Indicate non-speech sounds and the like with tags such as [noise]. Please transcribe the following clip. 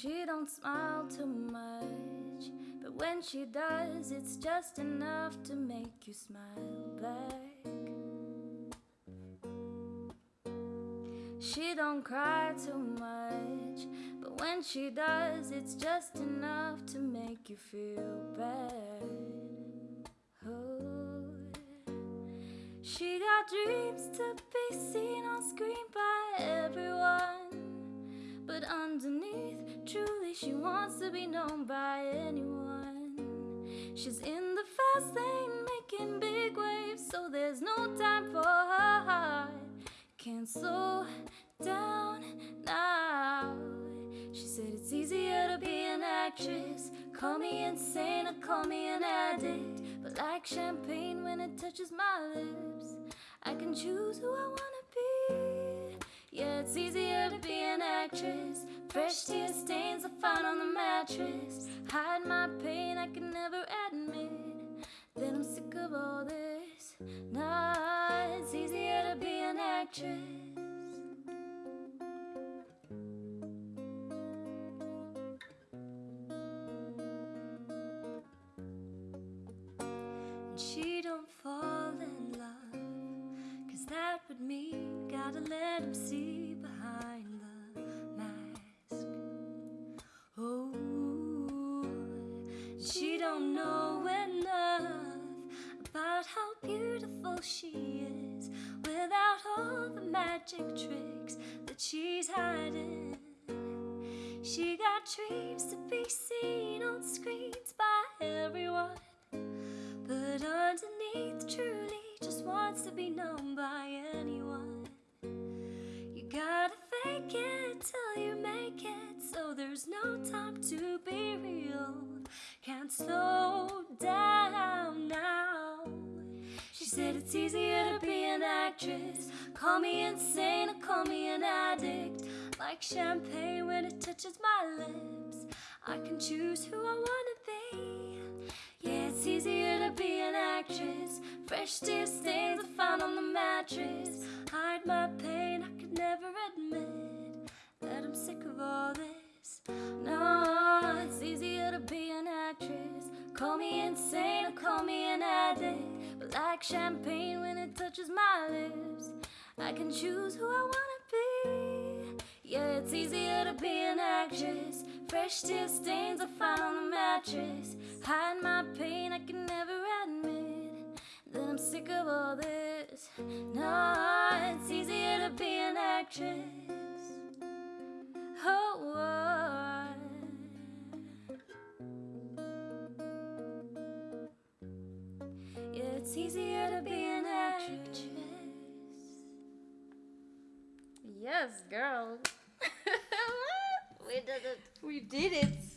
She don't smile too much, but when she does, it's just enough to make you smile back. She don't cry too much, but when she does, it's just enough to make you feel bad. She got dreams to be seen on screen by everyone, she wants to be known by anyone. She's in the fast lane, making big waves, so there's no time for her heart. Can't slow down now. She said it's easier to be an actress. Call me insane or call me an addict. But like champagne when it touches my lips, I can choose who I wanna be. Yeah, it's easier to be an actress. Fresh tear stains I find on the mattress. Hide my pain, I can never admit Then I'm sick of all this. Nah, it's easier to be an actress. And she don't fall in love, cause that would mean gotta let him see don't know enough about how beautiful she is without all the magic tricks that she's hiding. She got dreams to be seen on screens by everyone, but underneath, truly so there's no time to be real. Can't slow down now. She said it's easier to be an actress. Call me insane or call me an addict. Like champagne when it touches my lips. I can choose who I wanna be. Yeah, it's easier to be an actress. Fresh tear stains I found on the mattress. Hide my But like champagne when it touches my lips, I can choose who I wanna be. Yeah, it's easier to be an actress. Fresh tear stains I find on the mattress. Hide my pain, I can never admit that I'm sick of all this. No, it's easier to be an actress. It's easier to be an actress. Yes, girl. [laughs] [laughs] we did it. We did it.